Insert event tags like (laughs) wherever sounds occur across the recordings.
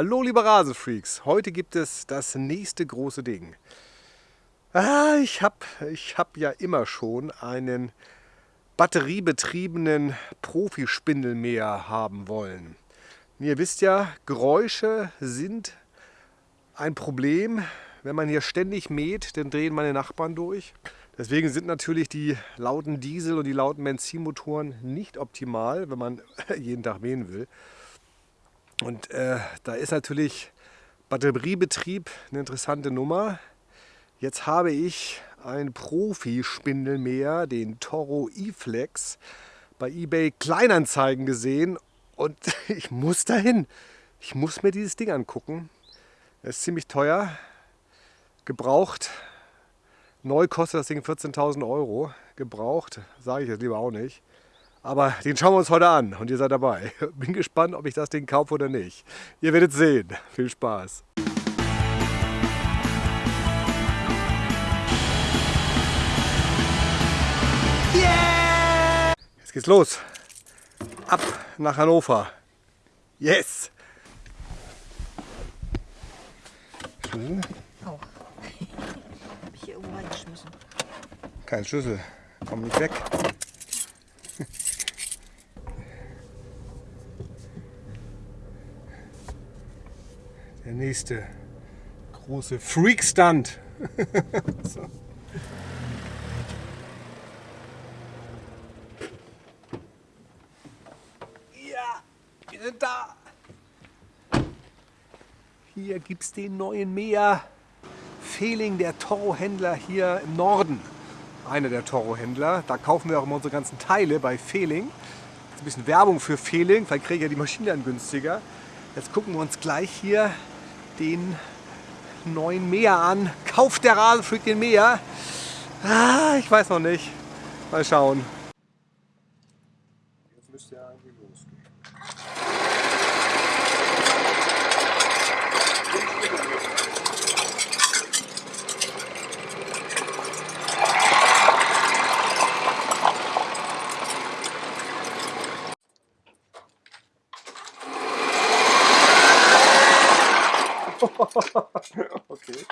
Hallo liebe Rasenfreaks, heute gibt es das nächste große Ding. Ah, ich habe ich hab ja immer schon einen batteriebetriebenen Profispindelmäher haben wollen. Ihr wisst ja, Geräusche sind ein Problem. Wenn man hier ständig mäht, dann drehen meine Nachbarn durch. Deswegen sind natürlich die lauten Diesel- und die lauten Benzinmotoren nicht optimal, wenn man (laughs) jeden Tag mähen will. Und äh, da ist natürlich Batteriebetrieb eine interessante Nummer. Jetzt habe ich einen Profi-Spindelmäher, den Toro E-Flex, bei eBay Kleinanzeigen gesehen und (laughs) ich muss dahin. Ich muss mir dieses Ding angucken. Es ist ziemlich teuer. Gebraucht. Neu kostet das Ding 14.000 Euro. Gebraucht, sage ich jetzt lieber auch nicht. Aber den schauen wir uns heute an und ihr seid dabei. (laughs) Bin gespannt, ob ich das Ding kaufe oder nicht. Ihr werdet sehen. Viel Spaß. Yeah! Jetzt geht's los. Ab nach Hannover. Yes! (laughs) Schlüssel? Auch. Hab ich hier irgendwo reingeschmissen. Kein Schlüssel. Komm nicht weg. Nächste große Freak-Stunt. (laughs) so. Ja, wir sind da. Hier gibt es den neuen Mäher. Fehling, der Toro-Händler hier im Norden. Einer der Toro-Händler. Da kaufen wir auch immer unsere ganzen Teile bei Fehling. Ein bisschen Werbung für Fehling, vielleicht kriege ich ja die Maschine dann günstiger. Jetzt gucken wir uns gleich hier den neuen Mäher an. Kauft der Rasenfreak den Mäher? Ah, ich weiß noch nicht. Mal schauen. Jetzt müsste er eigentlich okay.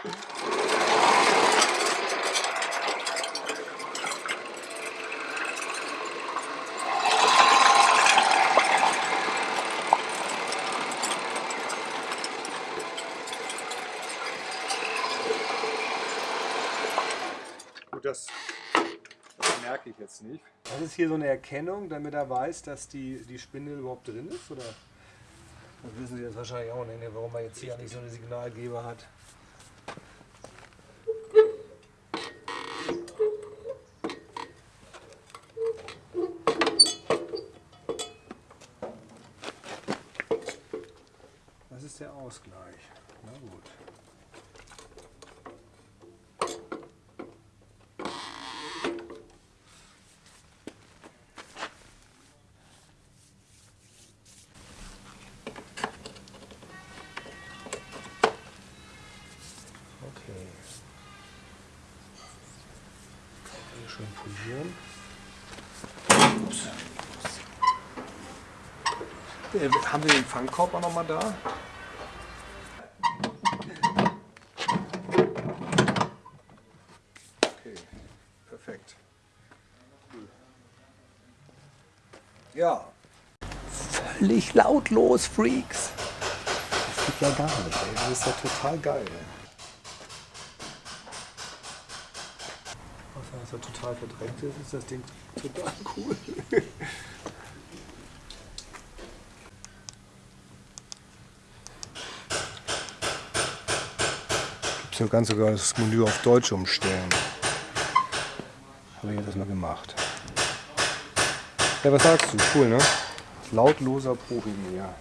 Gut, das, das merke ich jetzt nicht. Das ist hier so eine Erkennung, damit er weiß, dass die, die Spindel überhaupt drin ist, oder? Das wissen Sie jetzt wahrscheinlich auch nicht, ne, warum man jetzt hier nicht so eine Signalgeber hat. Das ist der Ausgleich. Na gut. Okay. Hier schön polieren. Ups. Äh, haben wir den Fangkorb auch noch mal da? Okay, perfekt. Cool. Ja. Völlig lautlos, Freaks. Das geht ja gar nicht, ey. Das ist ja total geil. Ey. Was ja total verdrängt ist, ist das Ding total (laughs) cool. Gibt ja ganz sogar das Menü auf Deutsch umstellen. Habe ich das mal gemacht. Ja, was sagst du? Cool, ne? Lautloser Profimäher.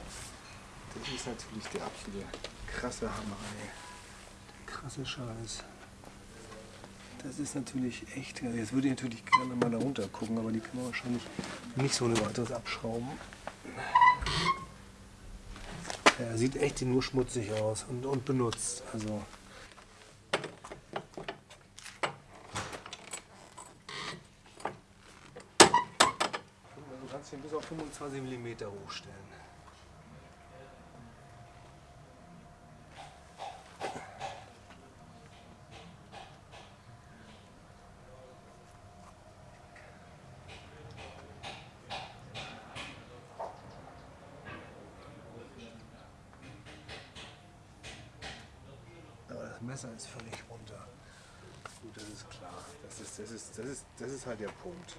Das ist natürlich der absolute krasse Hammer, ey. Der krasse Scheiß. Das ist natürlich echt geil. Jetzt würde ich natürlich gerne mal da runter gucken, aber die kann man wahrscheinlich nicht so ohne weiteres abschrauben. Er sieht echt nur schmutzig aus und, und benutzt. Also Du kannst ihn bis auf 25 mm hochstellen. Messer ist völlig runter. Gut, das ist klar. Das ist, das ist, das ist, das ist halt der Punkt.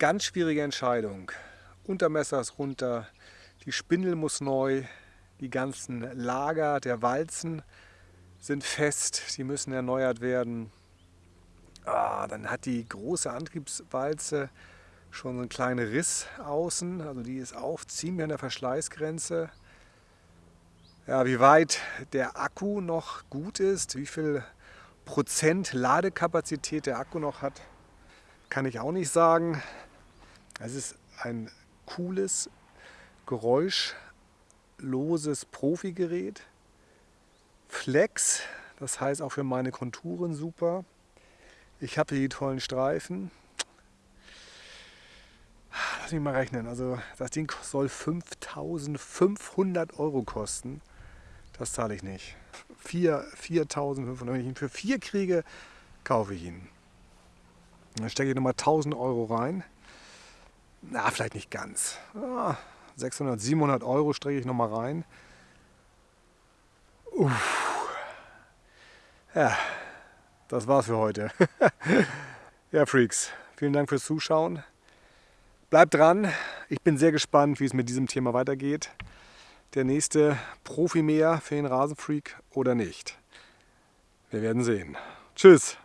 Ganz schwierige Entscheidung. Untermesser ist runter, die Spindel muss neu, die ganzen Lager der Walzen sind fest, die müssen erneuert werden. Ah, dann hat die große Antriebswalze schon so einen kleinen Riss außen, also die ist auch ziemlich an der Verschleißgrenze. Ja, wie weit der Akku noch gut ist, wie viel Prozent Ladekapazität der Akku noch hat, kann ich auch nicht sagen. Es ist ein cooles, geräuschloses Profi-Gerät. Flex, das heißt auch für meine Konturen super. Ich habe hier die tollen Streifen. Lass mich mal rechnen. Also das Ding soll 5500 Euro kosten. Das zahle ich nicht. 4.500. Wenn ich ihn für 4 kriege, kaufe ich ihn. Dann stecke ich nochmal 1000 Euro rein. Na, vielleicht nicht ganz. 600, 700 Euro strecke ich nochmal rein. Uff. Ja, das war's für heute. (laughs) ja, Freaks, vielen Dank fürs Zuschauen. Bleibt dran. Ich bin sehr gespannt, wie es mit diesem Thema weitergeht. Der nächste Profi mehr für den Rasenfreak oder nicht. Wir werden sehen. Tschüss.